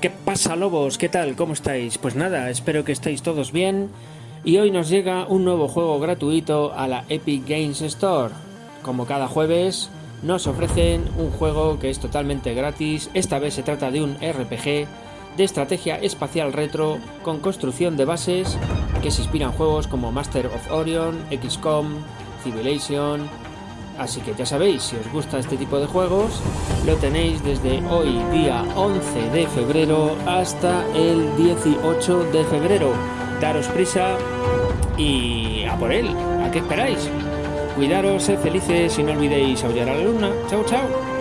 ¿Qué pasa lobos? ¿Qué tal? ¿Cómo estáis? Pues nada, espero que estéis todos bien y hoy nos llega un nuevo juego gratuito a la Epic Games Store. Como cada jueves nos ofrecen un juego que es totalmente gratis, esta vez se trata de un RPG de estrategia espacial retro con construcción de bases que se inspiran juegos como Master of Orion, XCOM, Civilization, Así que ya sabéis, si os gusta este tipo de juegos, lo tenéis desde hoy, día 11 de febrero, hasta el 18 de febrero. Daros prisa y a por él. ¿A qué esperáis? Cuidaros, sed felices y no olvidéis aullar a la luna. Chao, chao.